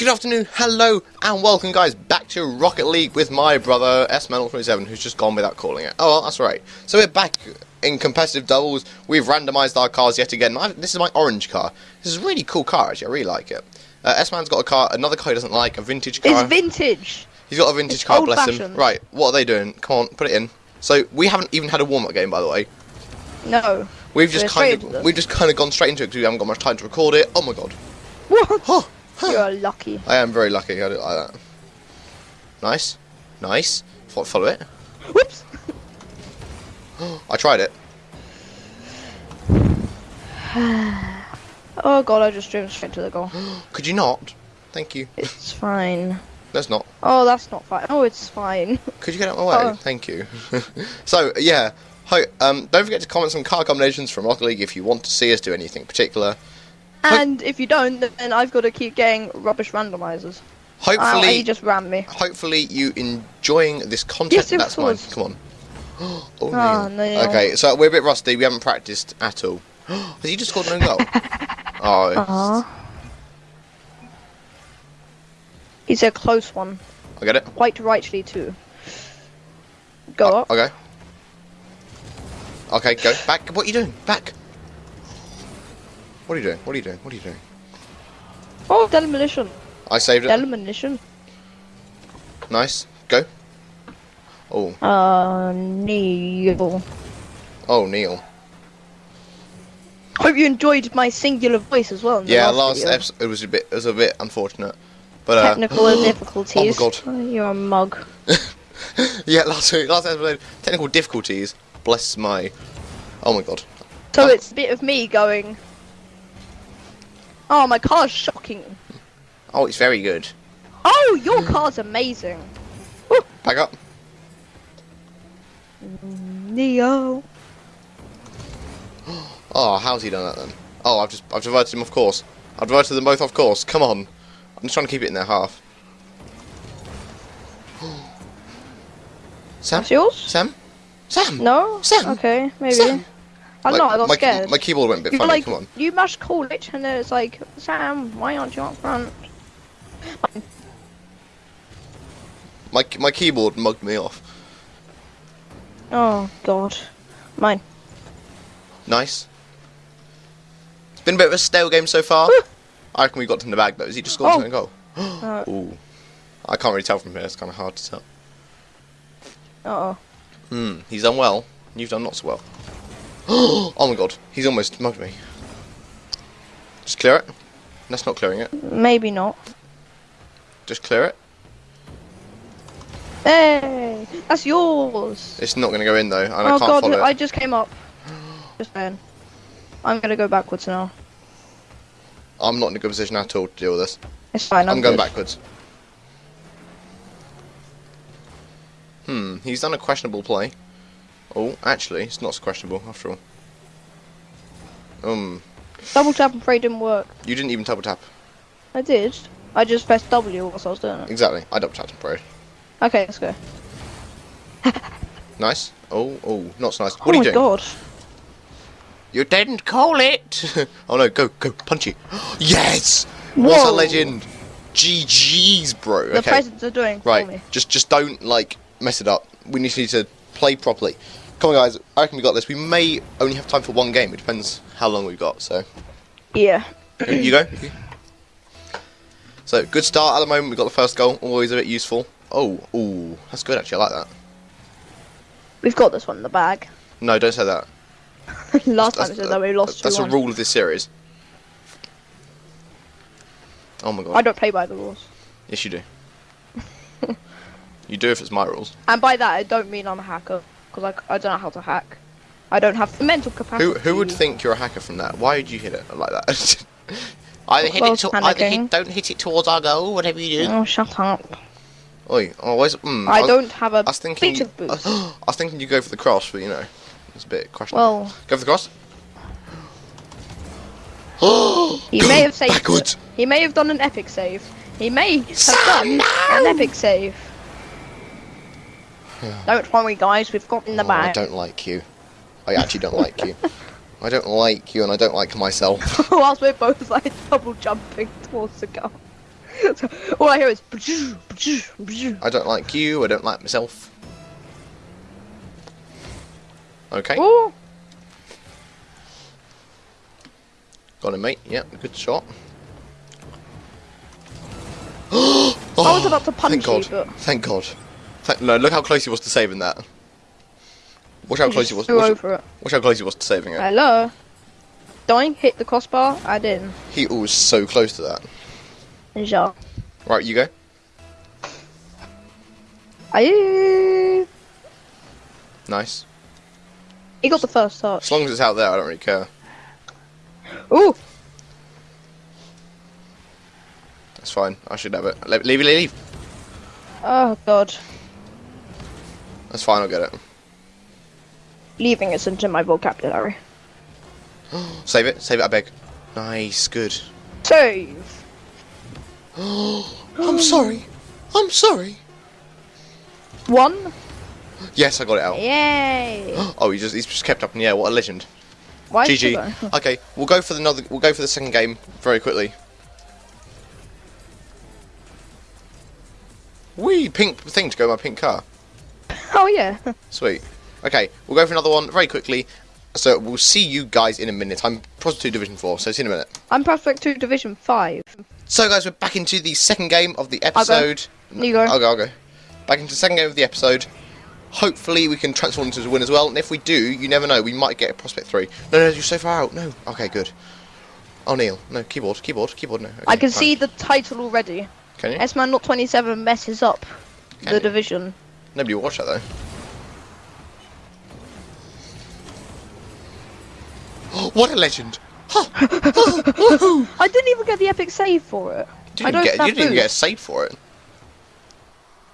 Good afternoon, hello, and welcome, guys, back to Rocket League with my brother SML27, who's just gone without calling it. Oh, well, that's right. So we're back in competitive doubles. We've randomised our cars yet again. I, this is my orange car. This is a really cool car, actually. I really like it. Uh, S-Man's got a car, another car he doesn't like, a vintage car. It's vintage. He's got a vintage it's car, bless him. old-fashioned. Right, what are they doing? Come on, put it in. So we haven't even had a warm-up game, by the way. No. We've just kind of we've just kind of gone straight into it because we haven't got much time to record it. Oh my god. What? Oh, You're lucky. I am very lucky. I do like that. Nice, nice. Fo- Follow it. Whoops. I tried it. Oh god, I just drove straight to the goal. Could you not? Thank you. It's fine. That's not. Oh, that's not fine. Oh, it's fine. Could you get out of my way? Oh. Thank you. so yeah. Hi, um, don't forget to comment some car combinations from Rocket League if you want to see us do anything particular. And if you don't, then I've got to keep getting rubbish randomizers. And Hopefully, he just rammed me. hopefully you enjoying this content. Yes, That's mine. Come on. oh, Oh, Neil. Neil. Okay, so we're a bit rusty. We haven't practiced at all. Has he just scored an own goal? oh, Aw. It's a close one. I get it. Quite rightly, too. Go Oh, up. Okay. Okay, go back. What are you doing? Back. What are you doing? What are you doing? What are you doing? Oh, demolition. I saved it. Demolition. Nice. Go. Oh, Uh, Neil. oh, Neil. Hope you enjoyed my singular voice as well. Yeah, last video. episode it was a bit, it was a bit unfortunate, but uh, Technical difficulties. Oh my God. Oh, you're a mug. yeah, last week, last episode, technical difficulties. Bless my. Oh my god. So Oh. it's a bit of me going. Oh, my car's shocking. Oh, it's very good. Oh, your car's amazing. Back up. Neo. Oh, how's he done that then? Oh, I've just, I've diverted him off course. I've diverted them both off course. Come on. I'm just trying to keep it in their half. Sam? That's yours? Sam? Sam? No? Sam? Okay, maybe. Sam? I don't know, I got my, scared. My keyboard went a bit you funny. like, Come on. you must call it, and then it's like, Sam, why aren't you up front? My my keyboard mugged me off. Oh, God. Mine. Nice. It's been a bit of a stale game so far. I reckon we got in the bag though. Has he just scored Oh. a goal? Uh, Ooh. I can't really tell from here. It's kind of hard to tell. uh-oh. Hmm. He's done well. You've done not so well. oh my god. He's almost mugged me. Just clear it. That's not clearing it. Maybe not. Just clear it. Hey, that's yours. It's not going to go in though, and I oh can't god, follow I just came up. Just saying. I'm gonna go backwards now. I'm not in a good position at all to deal with this. It's fine. I'm, I'm going good. backwards. Hmm, he's done a questionable play. Oh, actually, it's not so questionable after all. Um, Double tap and pray didn't work. you didn't even double tap. I did. I just pressed W whilst I was doing it. Exactly, I double tapped and prayed. Okay, let's go. Nice. Oh, oh, not so nice. What oh are you my doing? god. You didn't call it. oh no, go, go, punchy. yes. What a legend. GG's, bro. The okay. presents are doing Right, me. just just don't like mess it up. We need to play properly. Come on, guys. I reckon we got this. We may only have time for one game. It depends how long we've got. So Yeah. you go. So good start at the moment. We got the first goal. Always a bit useful. Oh, ooh, that's good actually. I like that. We've got this one in the bag. No, don't say that. Last time That's- said that we lost That's a 2-1. rule of this series. Oh my god. I don't play by the rules. Yes, you do. You do if it's my rules. And by that, I don't mean I'm a hacker. Because I, I don't know how to hack. I don't have the mental capacity. Who who would think you're a hacker from that? Why would you hit it like that? either hit Well, it to, either hit, don't hit it towards our goal, whatever you do. Oh, shut up. Oi, oh, where's, mm, I was- don't have a I was thinking. You, boost. I was thinking you go for the cross, but you know, it's a bit questionable. Well, go for the cross. he may have saved Backwards. it. He may have done an epic save. He may have done no! an epic save. Don't worry, guys. We've got in the Oh, I don't like you. I actually don't like you. I don't like you, and I don't like myself. Whilst we're both like double jumping towards the goal. All I hear is. I don't like you. I don't like myself. Okay, Oh, got him, mate. Yep, good shot. I was about to punch Thank God. you, but Thank God. No, look how close he was to saving that. Watch how close he was. Watch, over it. watch how close he was to saving it. Hello. Dying, hit the crossbar. I didn't. He was so close to that. Ja. Right, you go. I. Nice. He got the first touch. As long as it's out there, I don't really care. Ooh. That's fine. I should have it. Le- Leave, leave, leave. Oh god. That's fine. I'll get it. Leaving is into my vocabulary. Save it. Save it. I beg. Nice. Good. Save. I'm sorry. I'm sorry. One. Yes, I got it out. Yay. Oh, he just he's just kept up in the air. What a legend. Why? GG. Okay, we'll go for the another. We'll go for the second game very quickly. Wee pink thing to go in my pink car. Oh yeah. Sweet. Okay, we'll go for another one very quickly. So we'll see you guys in a minute. I'm Prospect 2 Division 4, so see you in a minute. I'm Prospect 2 Division 5. So guys, we're back into the second game of the episode. You go. I'll go, I'll go. Back into the second game of the episode. Hopefully we can transform into a win as well, and if we do, you never know, we might get a Prospect 3. No, no, you're so far out. No. Okay, good. Oh, Neil. No, keyboard, keyboard, keyboard, no. Okay, I can fine. see the title already. Can you? S-Man Not 27 messes up Can the you? division. Nobody will watch that though. what a legend! I didn't even get the epic save for it. You I didn't, don't get, you didn't even get a save for it.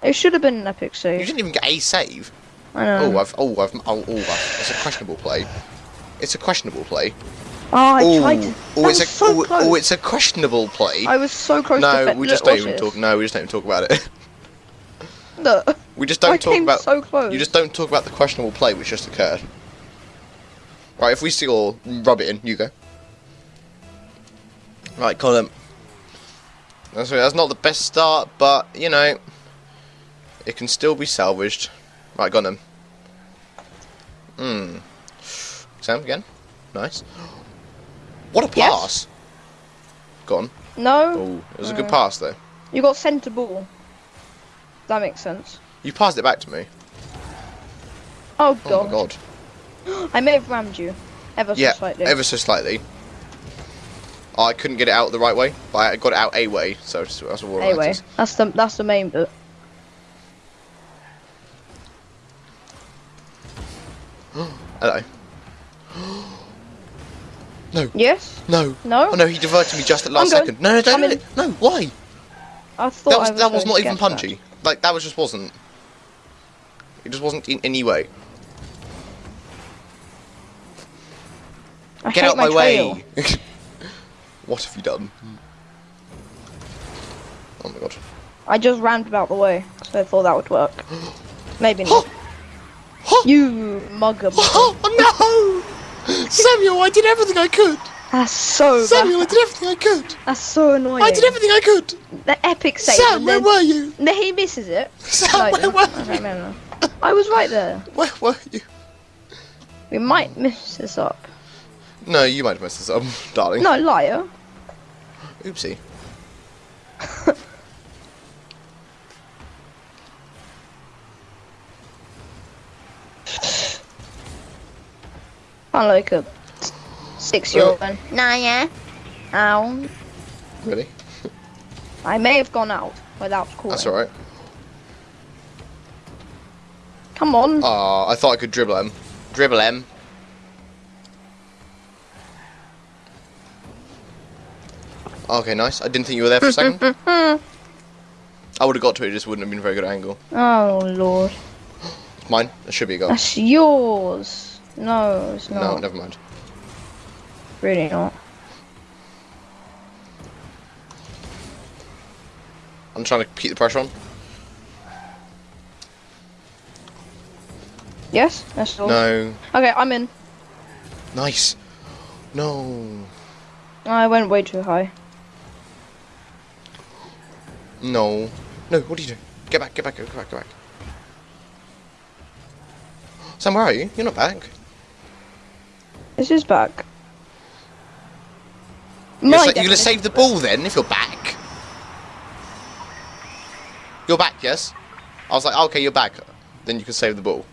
It should have been an epic save. You didn't even get a save. I know. Oh, I've, oh, I've, oh, oh, I've, it's a questionable play. It's a questionable play. Oh, I oh, tried to. oh, it's was a, so oh, oh close. oh, it's a questionable play. I was so close no, fe- we just don't even talk. No, we just don't even talk about it. Look, we just don't I talk about. so close. You just don't talk about the questionable play which just occurred. Right, if we score, rub it in. You go. Right, Colin. That's, that's not the best start, but you know, it can still be salvaged. Right, got him. Hmm. Sam again. Nice. What a Yes. pass! Gone. No, Oh, it was a good pass though. you got centre ball. That makes sense. You passed it back to me. Oh god. Oh god. my god. I may have rammed you. Ever Yeah, so slightly. ever so slightly. Oh, I couldn't get it out the right way, but I got it out a way, so that's that anyway, matters. that's the that's the main bit. Hello. no, Yes? no. No? Oh no, he diverted me just at last second. No, no, don't I'm do in. it. No, why? I thought That was was that was not even punchy. that. Like that was just wasn't. It just wasn't in any way. I Get out my, trail. way. what have you done? Oh my god. I just rammed about the way, so I thought that would work. Maybe not. you mugger. mugger. Oh no! Samuel, I did everything I could. That's so Samuel, I did everything I could. That's so annoying. I did everything I could. The epic save. Sam, where were you? then he misses it. Sam, No, I where didn't. were Okay, you? no, no. I was right there. Where were you? We might miss this up. No, you might have messed this up, darling. No, liar. Oopsie. I'm like a six-year-old. then. Nah, yeah. Ow. Really? I may have gone out without calling. That's alright. Come on. Ah, I thought I could dribble him. Dribble him. Okay, nice. I didn't think you were there for a second. I would have got to it, it just wouldn't have been a very good angle. Oh lord. It's mine. It should be a goal. That's yours. No, it's not. No, never mind. Really not. I'm trying to keep the pressure on. Yes, that's all. No. Okay, I'm in. Nice. No. I went way too high. No. No, what are you doing? Get back, get back, get back, get back. Sam, where are you? You're not back. This is back. You're, My you're gonna save the ball then if you're back. You're back, yes? I was like, okay, you're back. Then you can save the ball.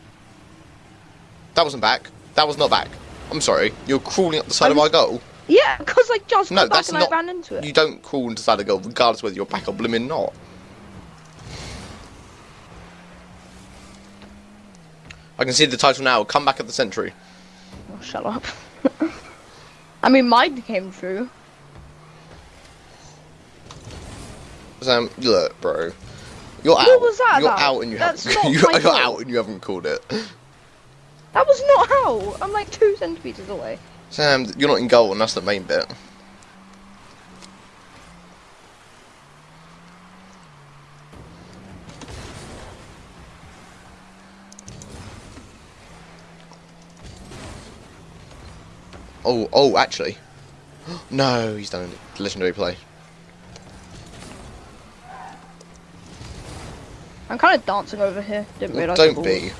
That wasn't back. That was not back. I'm sorry. You're crawling up the side of I'm- our goal. Yeah, because I just No, got back that's and not. I ran into it. You don't crawl into the side of the goal regardless whether you're back or blooming not. I can see the title now. Come back at the century. Oh, shut up. I mean, mine came true. Sam, um, look, bro. You're out. What was that You're out and you That's haven't. not you're, you're out and you haven't called it. That was not how. I'm like two centimeters away. Sam, you're not in goal, and that's the main bit. Oh, oh, actually. No, he's done a legendary play. I'm kind of dancing over here. Didn't Well, realize. don't be.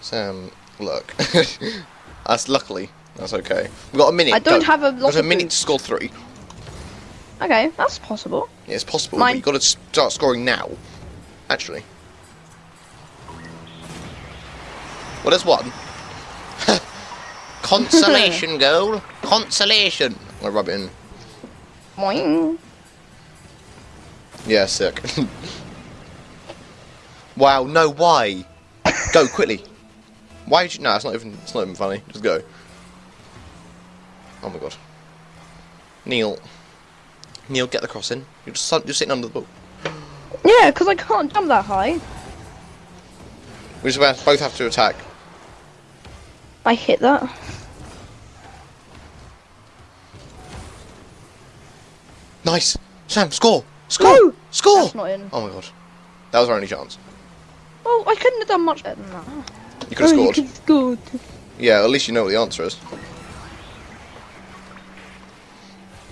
Sam, look. that's luckily. That's okay. We've got a minute. I don't go. have a We've lot got a minute to score three. Okay, that's possible. Yeah, it's possible, Mine- but you've got to start scoring now. Actually. Well, there's one. Consolation goal. Consolation. I'll rub it in. Boing. Yeah, sick. Wow, no, why? Go, quickly. Why did you... No, it's not even, it's not even funny. Just go. Oh my god. Neil. Neil, get the cross in. You're, just, you're sitting under the ball. Yeah, because I can't jump that high. We just both have to attack. I hit that. Nice. Sam, score. Score. No! Score. That's not in. Oh my god. That was our only chance. Well, I couldn't have done much better than that. You could have Oh, scored. You could have scored. Yeah, at least you know what the answer is.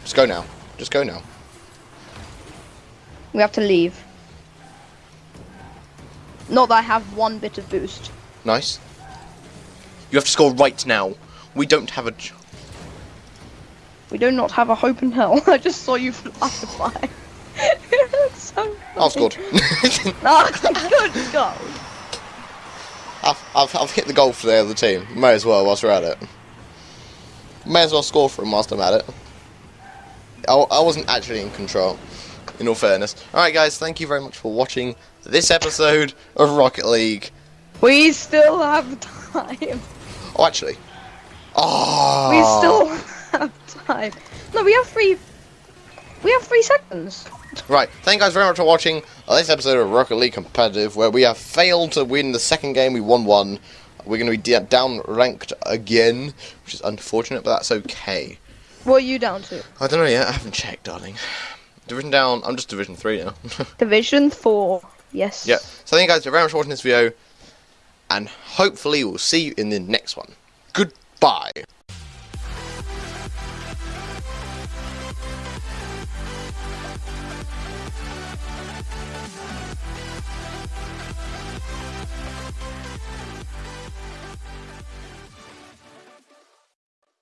Just go now. Just go now. We have to leave. Not that I have one bit of boost. Nice. You have to score right now. We don't have a. ch- We do not have a hope in hell. I just saw you fly by. That's so I've scored. Oh, good goal. I've, I've, I've hit the goal for the other team. May as well whilst we're at it. May as well score for him whilst I'm at it. I, I wasn't actually in control, in all fairness. Alright, guys, thank you very much for watching this episode of Rocket League. We still have time. Oh, actually. Oh. We still have time. No, we have three. We have three seconds. Right, thank you guys very much for watching this episode of Rocket League Competitive, where we have failed to win the second game. We won one. We're going to be down ranked again, which is unfortunate, but that's okay. What are you down to? I don't know yet. I haven't checked, darling. Division down. I'm just Division three now. Division four. Yes. yeah. So thank you guys very much for watching this video, and hopefully we'll see you in the next one. Goodbye.